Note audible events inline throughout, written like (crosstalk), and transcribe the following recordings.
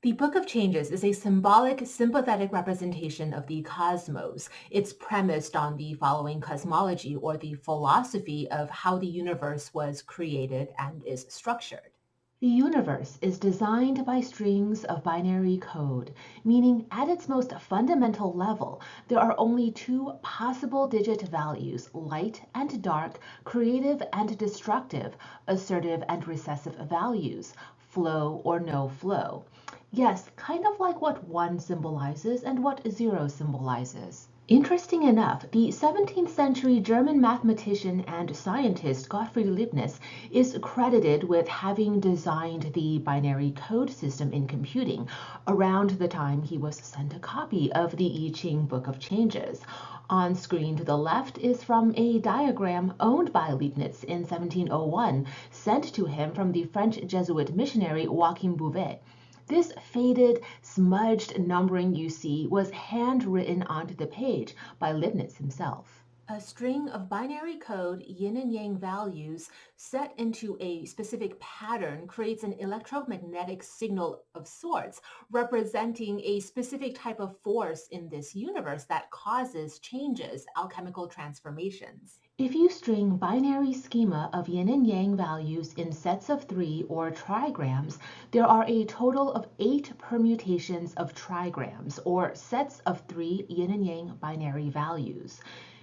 The Book of Changes is a symbolic, sympathetic representation of the cosmos. It's premised on the following cosmology or the philosophy of how the universe was created and is structured. The universe is designed by strings of binary code, meaning at its most fundamental level, there are only two possible digit values, light and dark, creative and destructive, assertive and recessive values, flow or no flow. Yes, kind of like what one symbolizes and what zero symbolizes. Interesting enough, the 17th century German mathematician and scientist Gottfried Leibniz is credited with having designed the binary code system in computing around the time he was sent a copy of the I Ching Book of Changes. On screen to the left is from a diagram owned by Leibniz in 1701, sent to him from the French Jesuit missionary Joachim Bouvet. This faded, smudged numbering you see was handwritten onto the page by Leibniz himself. A string of binary code yin and yang values set into a specific pattern creates an electromagnetic signal of sorts, representing a specific type of force in this universe that causes changes, alchemical transformations. If you string binary schema of yin and yang values in sets of three or trigrams, there are a total of eight permutations of trigrams or sets of three yin and yang binary values.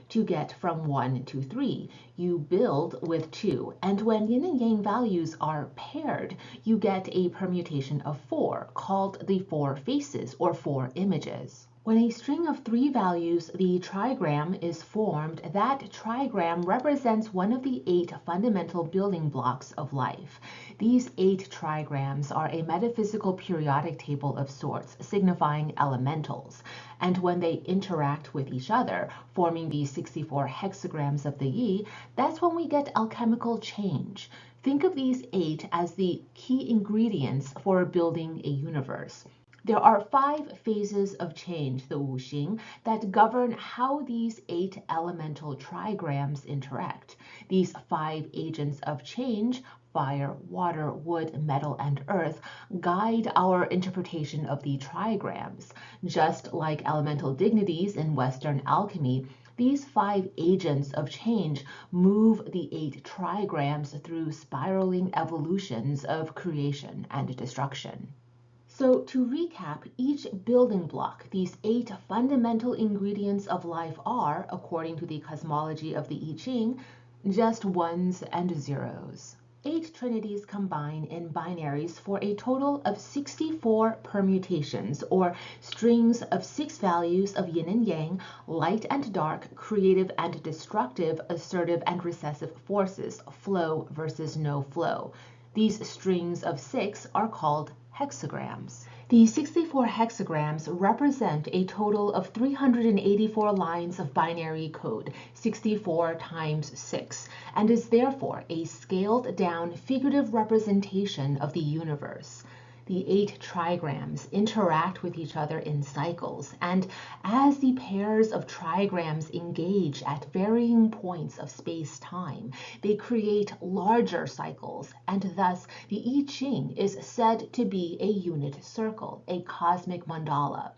To get from 1 to 3, you build with 2, and when yin and yang values are paired, you get a permutation of 4, called the four faces or four images. When a string of three values, the trigram, is formed, that trigram represents one of the eight fundamental building blocks of life. These eight trigrams are a metaphysical periodic table of sorts, signifying elementals. And when they interact with each other, forming the 64 hexagrams of the Yi, that's when we get alchemical change. Think of these eight as the key ingredients for building a universe. There are five phases of change, the Wuxing, that govern how these eight elemental trigrams interact. These five agents of change fire, water, wood, metal, and earth guide our interpretation of the trigrams. Just like elemental dignities in Western alchemy, these five agents of change move the eight trigrams through spiraling evolutions of creation and destruction. So to recap, each building block, these eight fundamental ingredients of life are, according to the cosmology of the I Ching, just ones and zeros. Eight trinities combine in binaries for a total of 64 permutations, or strings of six values of yin and yang, light and dark, creative and destructive, assertive and recessive forces, flow versus no flow. These strings of six are called hexagrams. The 64 hexagrams represent a total of 384 lines of binary code, 64 times 6, and is therefore a scaled down figurative representation of the universe the eight trigrams interact with each other in cycles, and as the pairs of trigrams engage at varying points of space-time, they create larger cycles, and thus the I Ching is said to be a unit circle, a cosmic mandala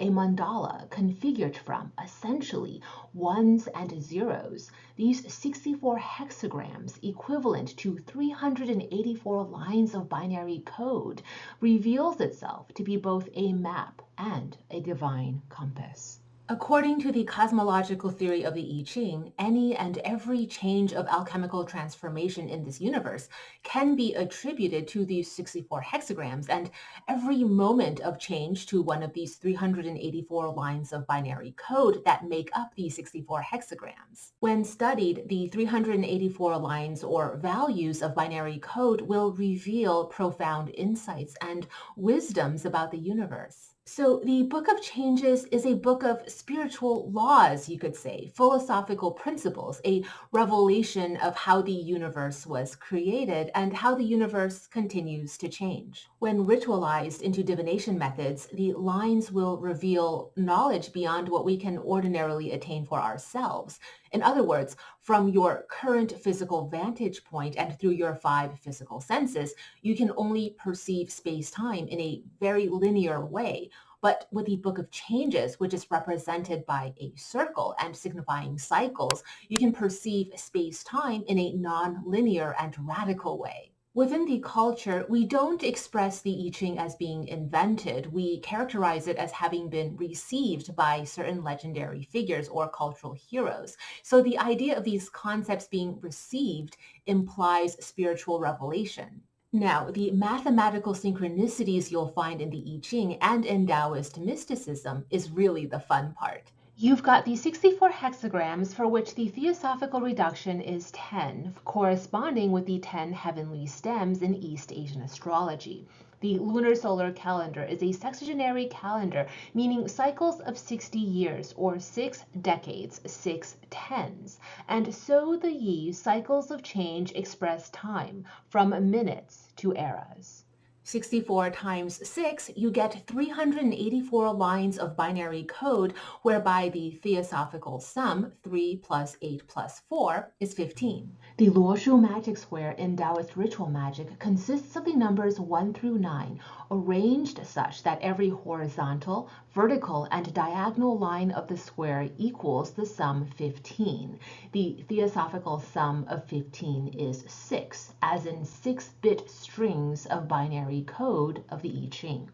a mandala configured from essentially ones and zeros, these 64 hexagrams equivalent to 384 lines of binary code reveals itself to be both a map and a divine compass. According to the cosmological theory of the I Ching, any and every change of alchemical transformation in this universe can be attributed to these 64 hexagrams, and every moment of change to one of these 384 lines of binary code that make up the 64 hexagrams. When studied, the 384 lines or values of binary code will reveal profound insights and wisdoms about the universe. So the Book of Changes is a book of spiritual laws, you could say, philosophical principles, a revelation of how the universe was created and how the universe continues to change. When ritualized into divination methods, the lines will reveal knowledge beyond what we can ordinarily attain for ourselves. In other words, from your current physical vantage point and through your five physical senses, you can only perceive space-time in a very linear way. But with the Book of Changes, which is represented by a circle and signifying cycles, you can perceive space-time in a non-linear and radical way. Within the culture, we don't express the I Ching as being invented. We characterize it as having been received by certain legendary figures or cultural heroes. So the idea of these concepts being received implies spiritual revelation. Now, the mathematical synchronicities you'll find in the I Ching and in Taoist mysticism is really the fun part. You've got the 64 hexagrams for which the theosophical reduction is 10, corresponding with the 10 heavenly stems in East Asian astrology. The lunar solar calendar is a sexagenary calendar, meaning cycles of 60 years or six decades, six tens. And so the Yi cycles of change express time from minutes to eras. 64 times 6, you get 384 lines of binary code whereby the theosophical sum, 3 plus 8 plus 4, is 15. The Luoshu magic square in Taoist ritual magic consists of the numbers 1 through 9, arranged such that every horizontal, vertical, and diagonal line of the square equals the sum 15. The theosophical sum of 15 is 6, as in 6-bit strings of binary code of the I Ching.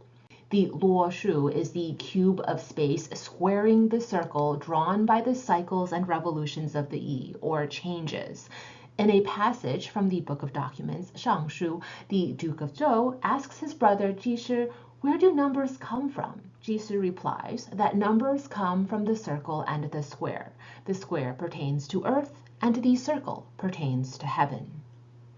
The Luo Shu is the cube of space squaring the circle drawn by the cycles and revolutions of the Yi, or changes. In a passage from the Book of Documents, Shang Shu, the Duke of Zhou, asks his brother Ji where do numbers come from? Ji replies that numbers come from the circle and the square. The square pertains to earth, and the circle pertains to heaven.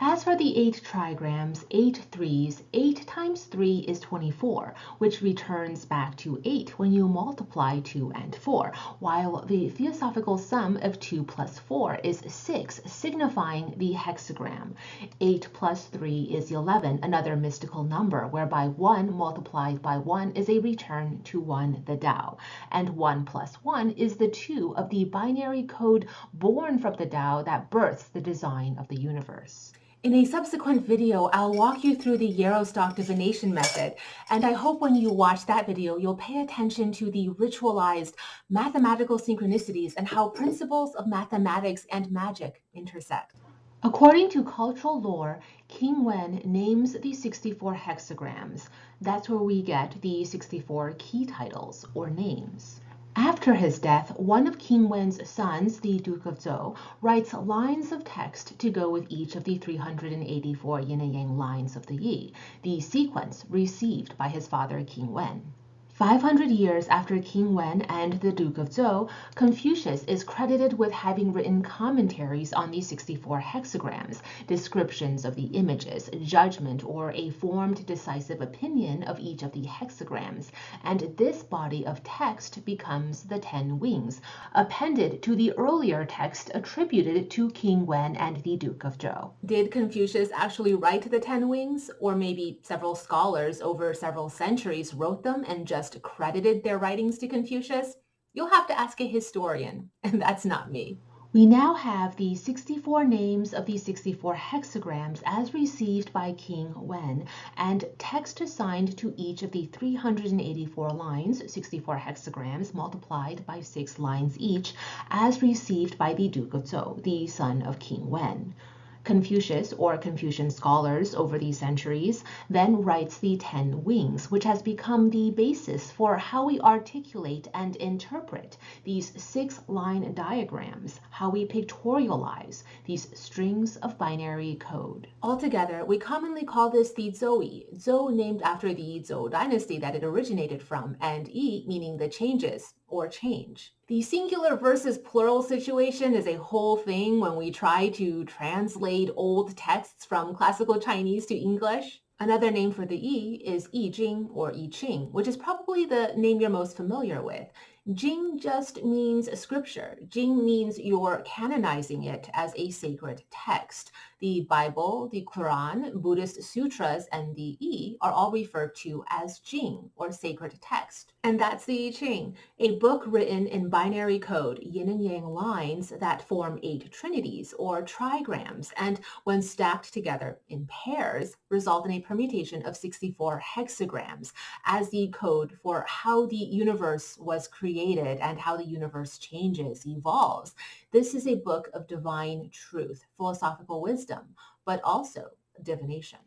As for the eight trigrams, eight threes, 8 times 3 is 24, which returns back to 8 when you multiply 2 and 4, while the theosophical sum of 2 plus 4 is 6, signifying the hexagram. 8 plus 3 is 11, another mystical number, whereby 1 multiplied by 1 is a return to 1, the Tao, and 1 plus 1 is the 2 of the binary code born from the Tao that births the design of the universe. In a subsequent video, I'll walk you through the Yarrow Stalk divination method, and I hope when you watch that video, you'll pay attention to the ritualized mathematical synchronicities and how principles of mathematics and magic intersect. According to cultural lore, King Wen names the 64 hexagrams. That's where we get the 64 key titles or names. After his death, one of King Wen's sons, the Duke of Zhou, writes lines of text to go with each of the 384 yin and yang lines of the Yi, the sequence received by his father King Wen. 500 years after King Wen and the Duke of Zhou, Confucius is credited with having written commentaries on the 64 hexagrams, descriptions of the images, judgment, or a formed decisive opinion of each of the hexagrams, and this body of text becomes the Ten Wings, appended to the earlier text attributed to King Wen and the Duke of Zhou. Did Confucius actually write the Ten Wings, or maybe several scholars over several centuries wrote them and just just credited their writings to Confucius, you'll have to ask a historian, (laughs) and that's not me. We now have the 64 names of the 64 hexagrams as received by King Wen, and text assigned to each of the 384 lines, 64 hexagrams multiplied by 6 lines each, as received by the Duke of Zhou, the son of King Wen. Confucius or Confucian scholars over the centuries then writes the Ten Wings, which has become the basis for how we articulate and interpret these six-line diagrams, how we pictorialize these strings of binary code. Altogether, we commonly call this the Zhou Zhou named after the Zhou dynasty that it originated from, and Yi meaning the changes, or change. The singular versus plural situation is a whole thing when we try to translate old texts from classical Chinese to English. Another name for the Yi is I Ching or I Ching, which is probably the name you're most familiar with. Jing just means scripture. Jing means you're canonizing it as a sacred text. The Bible, the Quran, Buddhist sutras, and the Yi are all referred to as Jing, or sacred text. And that's the I Ching, a book written in binary code, yin and yang lines that form eight trinities, or trigrams, and when stacked together in pairs, result in a permutation of 64 hexagrams as the code for how the universe was created and how the universe changes, evolves. This is a book of divine truth, philosophical wisdom, but also divination.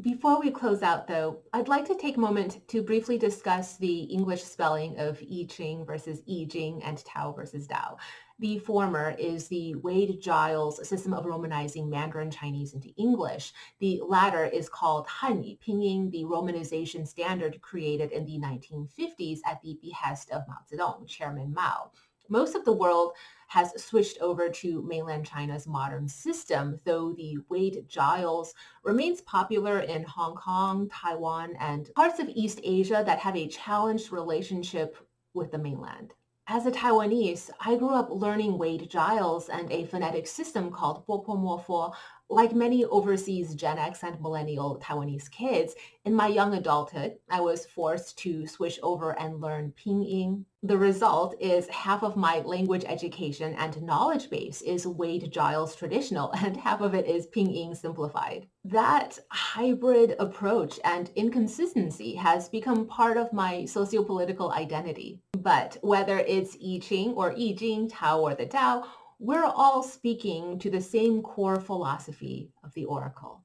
Before we close out, though, I'd like to take a moment to briefly discuss the English spelling of I Ching versus I Jing and Tao versus Dao. The former is the Wade-Giles system of romanizing Mandarin Chinese into English. The latter is called Hanyu, Pinyin, the romanization standard created in the 1950s at the behest of Mao Zedong, Chairman Mao. Most of the world has switched over to mainland China's modern system, though the Wade-Giles remains popular in Hong Kong, Taiwan, and parts of East Asia that have a challenged relationship with the mainland. As a Taiwanese, I grew up learning Wade-Giles and a phonetic system called Bopomofo. Like many overseas Gen X and millennial Taiwanese kids, in my young adulthood, I was forced to switch over and learn Pinyin. The result is half of my language education and knowledge base is Wade-Giles traditional (laughs) and half of it is Pinyin simplified. That hybrid approach and inconsistency has become part of my sociopolitical identity. But whether it's I Ching or I Jing, Tao or the Dao, we're all speaking to the same core philosophy of the oracle.